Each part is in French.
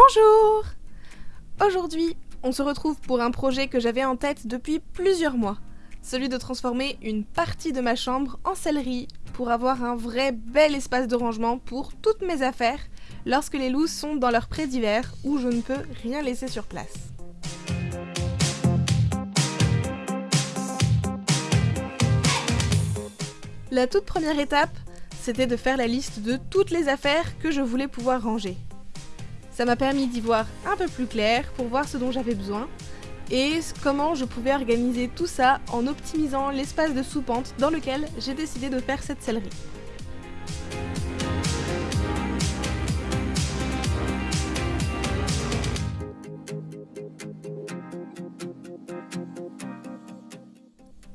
Bonjour Aujourd'hui, on se retrouve pour un projet que j'avais en tête depuis plusieurs mois. Celui de transformer une partie de ma chambre en sellerie pour avoir un vrai bel espace de rangement pour toutes mes affaires lorsque les loups sont dans leur pré d'hiver où je ne peux rien laisser sur place. La toute première étape, c'était de faire la liste de toutes les affaires que je voulais pouvoir ranger. Ça m'a permis d'y voir un peu plus clair pour voir ce dont j'avais besoin et comment je pouvais organiser tout ça en optimisant l'espace de sous-pente dans lequel j'ai décidé de faire cette sellerie.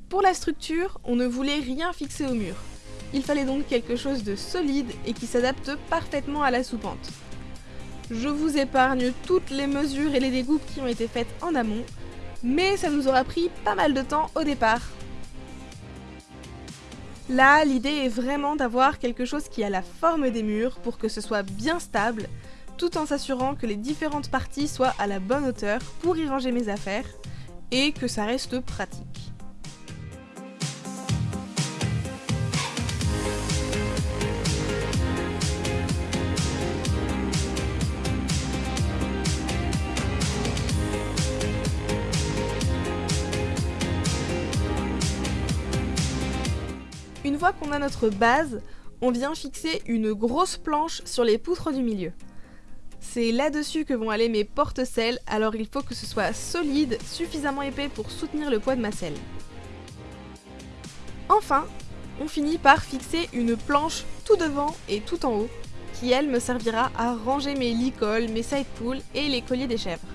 Pour la structure, on ne voulait rien fixer au mur. Il fallait donc quelque chose de solide et qui s'adapte parfaitement à la sous-pente. Je vous épargne toutes les mesures et les découpes qui ont été faites en amont, mais ça nous aura pris pas mal de temps au départ. Là, l'idée est vraiment d'avoir quelque chose qui a la forme des murs pour que ce soit bien stable, tout en s'assurant que les différentes parties soient à la bonne hauteur pour y ranger mes affaires, et que ça reste pratique. Qu'on a notre base, on vient fixer une grosse planche sur les poutres du milieu. C'est là-dessus que vont aller mes porte-selles, alors il faut que ce soit solide, suffisamment épais pour soutenir le poids de ma selle. Enfin, on finit par fixer une planche tout devant et tout en haut, qui elle me servira à ranger mes licoles, mes side pools et les colliers des chèvres.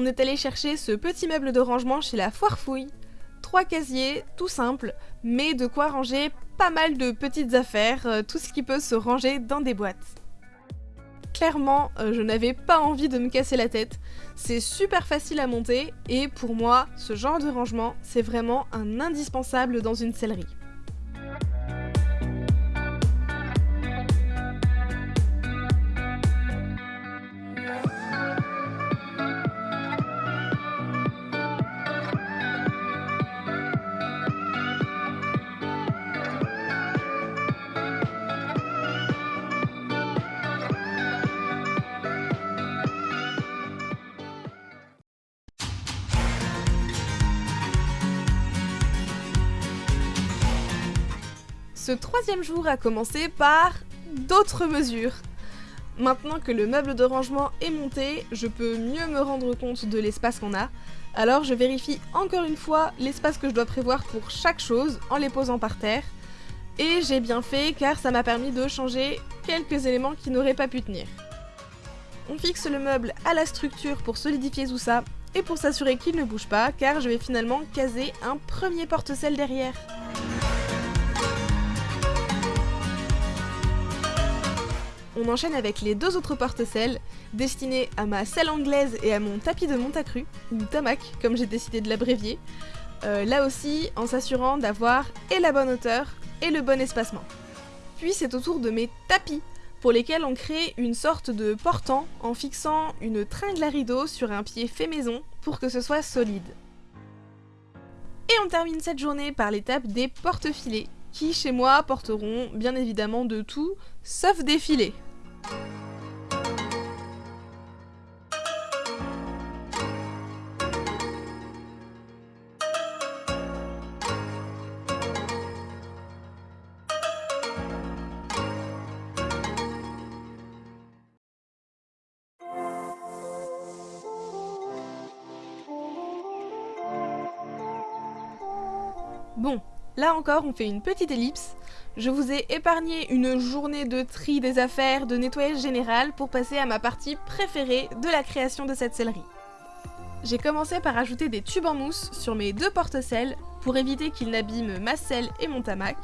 On est allé chercher ce petit meuble de rangement chez la Foire Fouille. Trois casiers, tout simple, mais de quoi ranger pas mal de petites affaires, euh, tout ce qui peut se ranger dans des boîtes. Clairement, euh, je n'avais pas envie de me casser la tête. C'est super facile à monter et pour moi, ce genre de rangement, c'est vraiment un indispensable dans une sellerie. Ce troisième jour a commencé par d'autres mesures. Maintenant que le meuble de rangement est monté, je peux mieux me rendre compte de l'espace qu'on a. Alors je vérifie encore une fois l'espace que je dois prévoir pour chaque chose en les posant par terre. Et j'ai bien fait car ça m'a permis de changer quelques éléments qui n'auraient pas pu tenir. On fixe le meuble à la structure pour solidifier tout ça et pour s'assurer qu'il ne bouge pas car je vais finalement caser un premier porte-selle derrière. On enchaîne avec les deux autres porte-selles, destinés à ma selle anglaise et à mon tapis de Montacru, ou Tamac comme j'ai décidé de l'abrévier, euh, là aussi en s'assurant d'avoir et la bonne hauteur et le bon espacement. Puis c'est au tour de mes tapis, pour lesquels on crée une sorte de portant en fixant une tringle à rideau sur un pied fait maison pour que ce soit solide. Et on termine cette journée par l'étape des porte-filets, qui chez moi porteront bien évidemment de tout, sauf des filets. Bon, là encore on fait une petite ellipse je vous ai épargné une journée de tri des affaires, de nettoyage général pour passer à ma partie préférée de la création de cette sellerie. J'ai commencé par ajouter des tubes en mousse sur mes deux porte-selles pour éviter qu'ils n'abîment ma selle et mon tamac.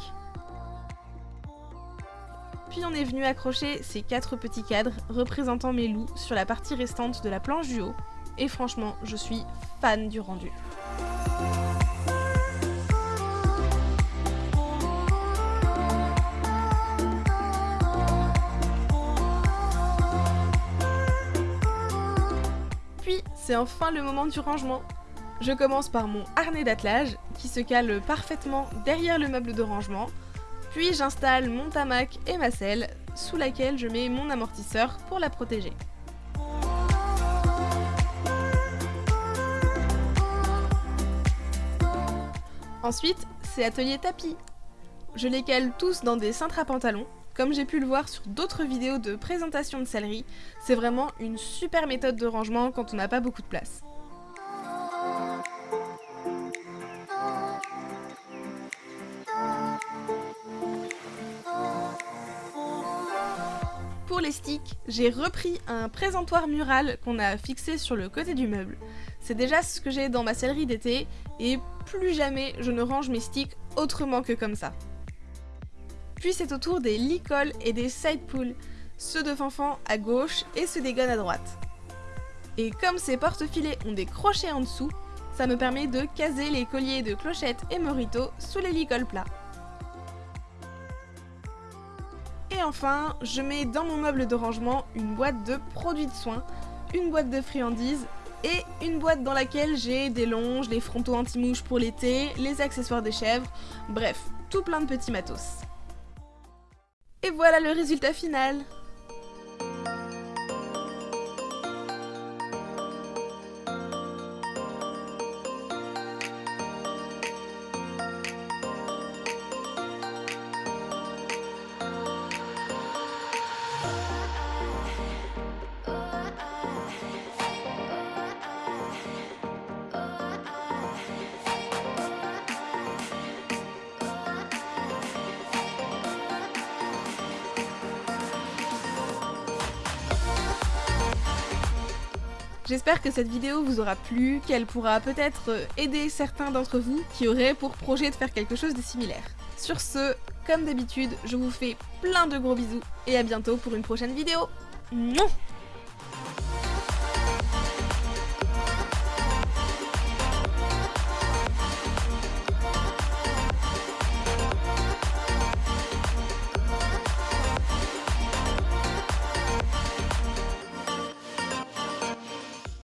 Puis on est venu accrocher ces quatre petits cadres représentant mes loups sur la partie restante de la planche du haut. Et franchement, je suis fan du rendu. C'est enfin le moment du rangement. Je commence par mon harnais d'attelage, qui se cale parfaitement derrière le meuble de rangement, puis j'installe mon tamac et ma selle, sous laquelle je mets mon amortisseur pour la protéger. Ensuite, c'est atelier tapis. Je les cale tous dans des cintres à pantalon. Comme j'ai pu le voir sur d'autres vidéos de présentation de sellerie, c'est vraiment une super méthode de rangement quand on n'a pas beaucoup de place. Pour les sticks, j'ai repris un présentoir mural qu'on a fixé sur le côté du meuble. C'est déjà ce que j'ai dans ma sellerie d'été et plus jamais je ne range mes sticks autrement que comme ça. Puis c'est au tour des licoles et des side pulls, ceux de Fanfan à gauche et ceux des à droite. Et comme ces porte-filets ont des crochets en dessous, ça me permet de caser les colliers de clochettes et morito sous les licoles plats. Et enfin, je mets dans mon meuble de rangement une boîte de produits de soins, une boîte de friandises et une boîte dans laquelle j'ai des longes, des frontaux anti-mouches pour l'été, les accessoires des chèvres, bref, tout plein de petits matos. Et voilà le résultat final J'espère que cette vidéo vous aura plu, qu'elle pourra peut-être aider certains d'entre vous qui auraient pour projet de faire quelque chose de similaire. Sur ce, comme d'habitude, je vous fais plein de gros bisous et à bientôt pour une prochaine vidéo. Mouah